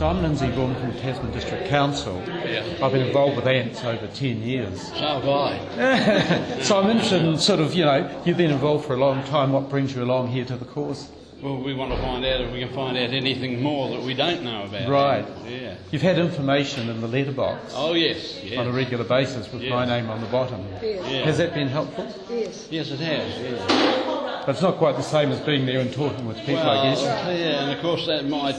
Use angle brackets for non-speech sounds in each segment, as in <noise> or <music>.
So I'm Lindsay Vaughan from Tasman District Council. Yeah. I've been involved with ants over 10 years. So have I. <laughs> So I'm interested in sort of, you know, you've been involved for a long time. What brings you along here to the course? Well, we want to find out if we can find out anything more that we don't know about. Right. Yeah. You've had information in the letterbox Oh, yes. on a regular basis with my name on the bottom. Yes. Yeah. Has that been helpful? Yes. Yes, it has. Yeah. But it's not quite the same as being there and talking with people, well, I guess. yeah, and of course that my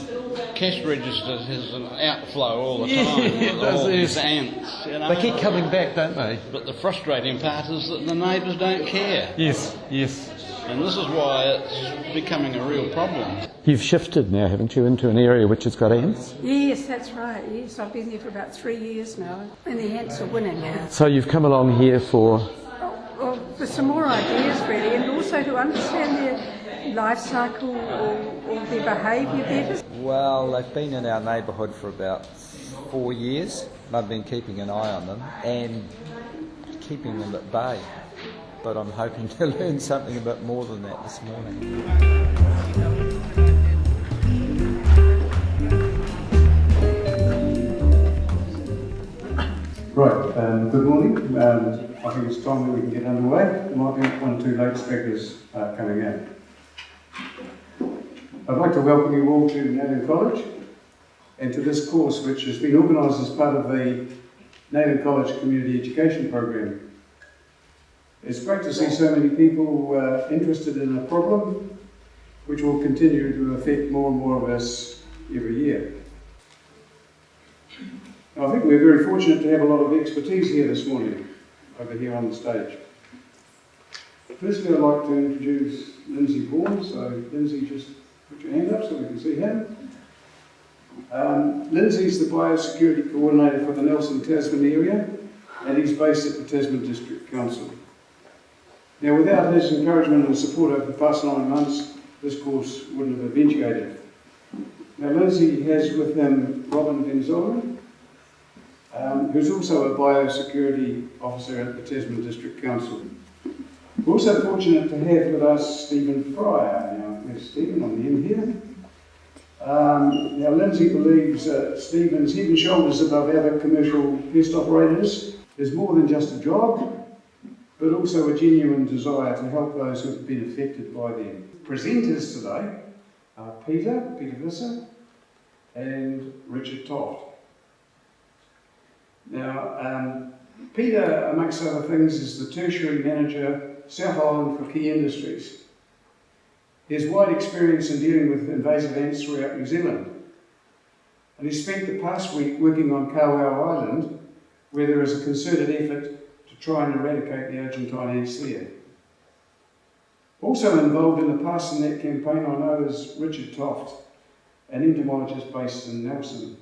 cash register has an outflow all the <laughs> Yeah, time. it with does, all these ants, you know. They keep coming back, don't they? But the frustrating part is that the neighbours don't care, Yes, yes. and this is why it's becoming a real problem. You've shifted now, haven't you, into an area which has got ants? Yes, that's right. Yes, I've been there for about three years now, and the ants are winning. So you've come along here for. For some more ideas, really, and also to understand their life cycle or, or their behaviour better. Well, they've been in our neighbourhood for about four years. I've been keeping an eye on them and keeping them at bay. But I'm hoping to <laughs> learn something a bit more than that this morning. Right, um, good morning. Um, I think it's time that we can get underway. There might be one or two late speakers uh, coming in. I'd like to welcome you all to Nayland College and to this course which has been organised as part of the Nayland College Community Education Program. It's great to see so many people uh, interested in a problem which will continue to affect more and more of us every year. I think we're very fortunate to have a lot of expertise here this morning, over here on the stage. Firstly, I'd like to introduce Lindsay Vaughan. So, Lindsay, just put your hand up so we can see him. Um, Lindsay's the Biosecurity Coordinator for the Nelson Tasman area, and he's based at the Tasman District Council. Now, without his encouragement and support over the past nine months, this course wouldn't have eventuated. Now, Lindsay has with him Robin Van um, who's also a biosecurity officer at the Tasman District Council. We're also fortunate to have with us Stephen Fryer. Now, Stephen on the end here. Um, now, Lindsay believes uh, Stephen's head and shoulders above other commercial pest operators is more than just a job, but also a genuine desire to help those who have been affected by them. Presenters today are Peter, Peter Visser, and Richard Toft. Now, um, Peter, amongst other things, is the tertiary manager, South Island for Key Industries. He has wide experience in dealing with invasive ants throughout New Zealand. And he spent the past week working on Kawau Island, where there is a concerted effort to try and eradicate the Argentine ants there. Also involved in the Pass the Net campaign, I know, is Richard Toft, an entomologist based in Nelson.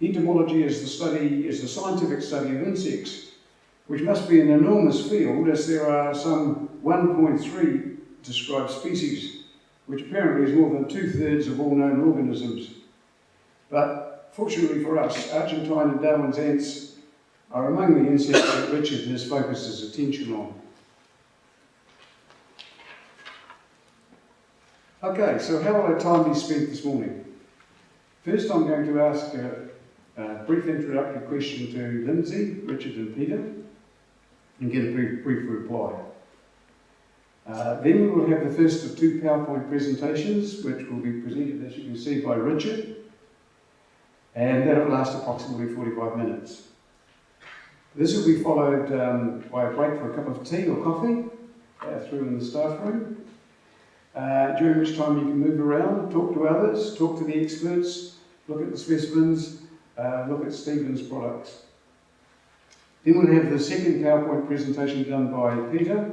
Entomology is the study, is the scientific study of insects, which must be an enormous field as there are some 1.3 described species, which apparently is more than two-thirds of all known organisms. But fortunately for us, Argentine and Darwin's ants are among the insects that Richard has focused his attention on. Okay, so how will our time be spent this morning? First, I'm going to ask a, brief introductory question to Lindsay, Richard, and Peter, and get a brief, brief reply. Uh, then we will have the first of two PowerPoint presentations, which will be presented, as you can see, by Richard, and that will last approximately 45 minutes. This will be followed um, by a break for a cup of tea or coffee uh, through in the staff room, uh, during which time you can move around, talk to others, talk to the experts, look at the specimens, uh, look at Stephen's products. Then we'll have the second PowerPoint presentation done by Peter,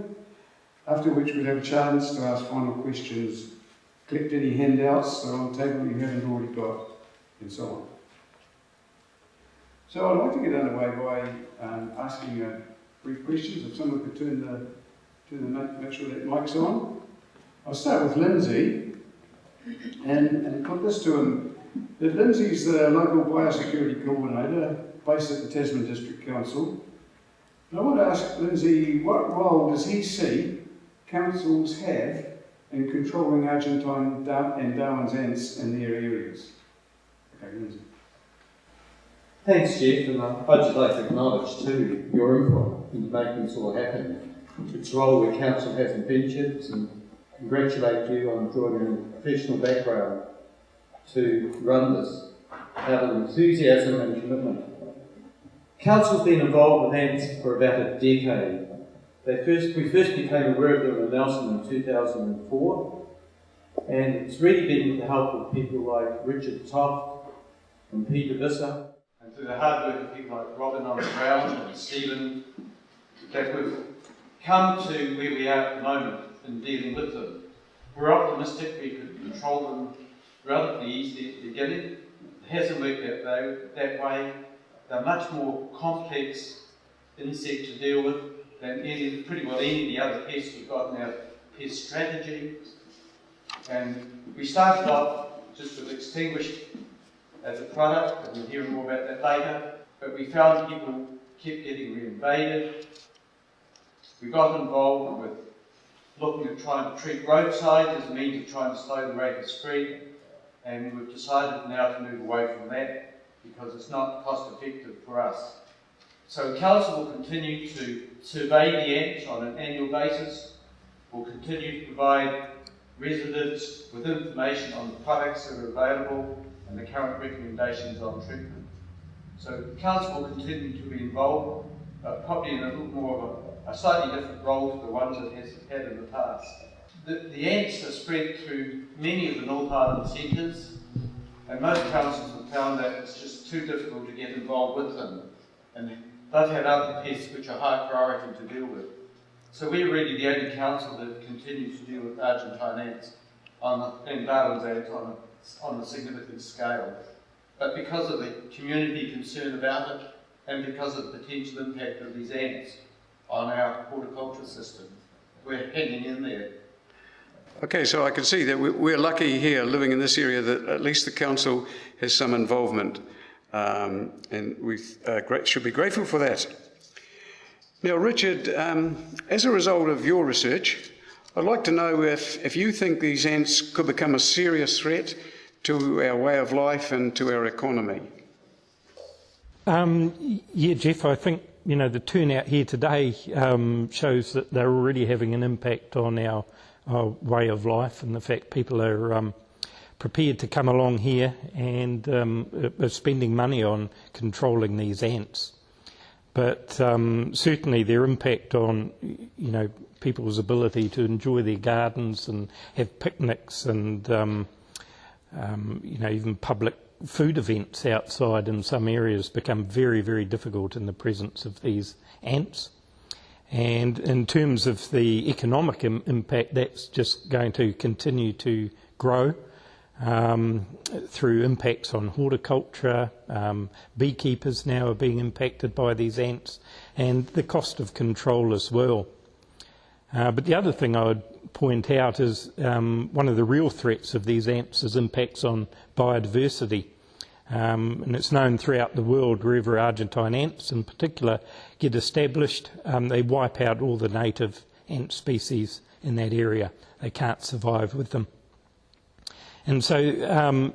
after which we'll have a chance to ask final questions, collect any handouts that are on the table you haven't already got, and so on. So I'd like to get underway by um, asking uh, brief questions. If someone could turn the, turn the make sure that mic's on. I'll start with Lindsay and, and put this to him. Lindsay's the local biosecurity coordinator based at the Tasman District Council. And I want to ask Lindsay, what role does he see councils have in controlling Argentine and Darwin's ants in their areas? Okay, Lindsay. Thanks, Jeff, and I'd just like to acknowledge too your input in making this all happen. It's a role the council hasn't ventured and congratulate you on drawing a professional background to run this out of enthusiasm and commitment. Council's been involved with ANTS for about a decade. They first, we first became aware of them in Nelson in 2004, and it's really been with the help of people like Richard Toft and Peter Visser, and through the hard work of people like Robin on the ground and Stephen, that we've come to where we are at the moment in dealing with them. We're optimistic we could control them relatively easily at the beginning. It hasn't worked that, though, that way. They're much more complex insect to deal with than any, pretty well any of the other pests we've got in our pest strategy. And we started off just with extinguished as a product, and we'll hear more about that later. But we found people kept getting reinvaded. We got involved with looking at trying to treat roadside as a means of trying to slow the rate of spread, and we've decided now to move away from that because it's not cost effective for us. So Council will continue to survey the ants on an annual basis. We'll continue to provide residents with information on the products that are available and the current recommendations on treatment. So Council will continue to be involved, but probably in a little more of a, a slightly different role to the ones it has had in the past. The, the ants are spread through many of the North Island centres, and most councils have found that it's just too difficult to get involved with them. And they've had other pests which are high priority to deal with. So we're really the only council that continues to deal with Argentine ants on the, and Darwin's ants on a, on a significant scale. But because of the community concern about it, and because of the potential impact of these ants on our horticulture system, we're hanging in there. Okay, so I can see that we- we're lucky here living in this area that at least the council has some involvement, um, and we uh, should be grateful for that. Now, Richard, um, as a result of your research, I'd like to know if, if you think these ants could become a serious threat to our way of life and to our economy. Um, yeah, Jeff, I think you know the turnout here today um, shows that they're already having an impact on our, our way of life, and the fact people are um, prepared to come along here and um, are spending money on controlling these ants. But um, certainly their impact on you know people's ability to enjoy their gardens and have picnics and um, um, you know, even public food events outside in some areas become very, very difficult in the presence of these ants. And in terms of the economic Im- impact, that's just going to continue to grow um, through impacts on horticulture. Um, beekeepers now are being impacted by these ants, and the cost of control as well. Uh, but the other thing I would point out is um, one of the real threats of these ants is impacts on biodiversity. Um, and it's known throughout the world wherever Argentine ants in particular get established, um, they wipe out all the native ant species in that area. They can't survive with them. And so, um,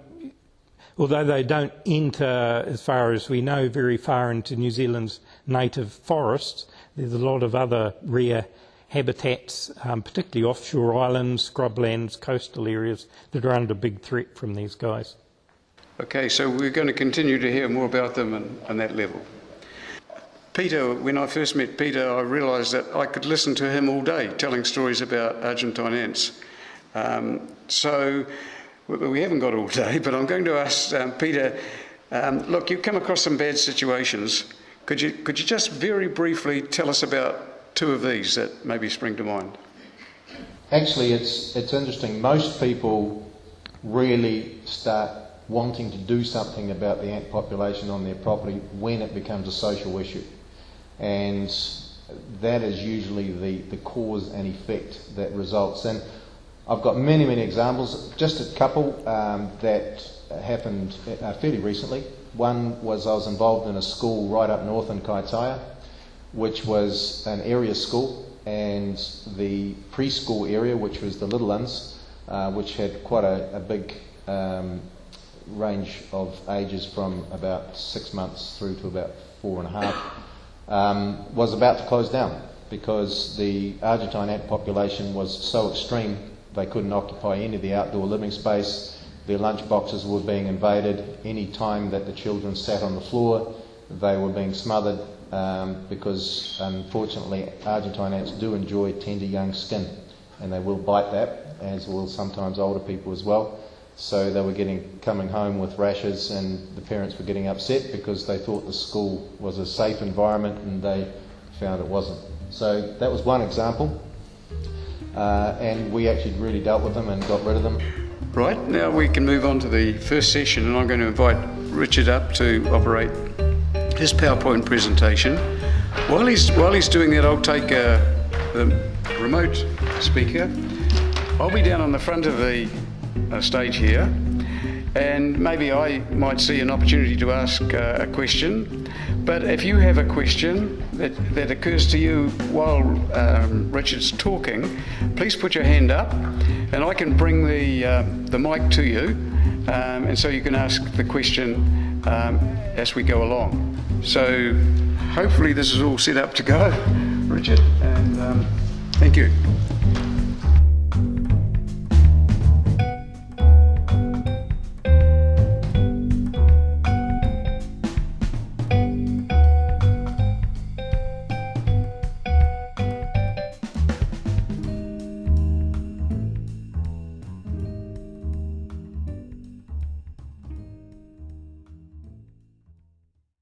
although they don't enter, as far as we know, very far into New Zealand's native forests, there's a lot of other rare habitats, um, particularly offshore islands, scrublands, coastal areas that are under big threat from these guys. Okay, so we're going to continue to hear more about them and, on that level. Peter, when I first met Peter, I realised that I could listen to him all day telling stories about Argentine ants. Um, so we we haven't got all day, <laughs> but I'm going to ask um, Peter. Um, look, you've come across some bad situations. Could you could you just very briefly tell us about two of these that maybe spring to mind? Actually, it's, it's interesting. Most people really start wanting to do something about the ant population on their property when it becomes a social issue. And that is usually the, the cause and effect that results. And I've got many, many examples, just a couple um, that happened uh, fairly recently. One was I was involved in a school right up north in Kaitaia, which was an area school, and the preschool area, which was the little ones, uh, which had quite a, a big um, range of ages from about six months through to about four and a half, um, was about to close down because the Argentine ant population was so extreme they couldn't occupy any of the outdoor living space. Their lunch boxes were being invaded. Any time that the children sat on the floor, they were being smothered um, because, unfortunately, Argentine ants do enjoy tender young skin and they will bite that, as will sometimes older people as well. So they were getting coming home with rashes, and the parents were getting upset because they thought the school was a safe environment and they found it wasn't. So that was one example, uh, and we actually really dealt with them and got rid of them. Right, now we can move on to the first session, and I'm going to invite Richard up to operate his PowerPoint presentation. While he's, while he's doing that, I'll take uh, the remote speaker. I'll be down on the front of the uh, stage here, and maybe I might see an opportunity to ask uh, a question. But if you have a question that, that occurs to you while um, Richard's talking, please put your hand up, and I can bring the, uh, the mic to you, um, and so you can ask the question um, as we go along. So hopefully this is all set up to go, Richard, and um, thank you.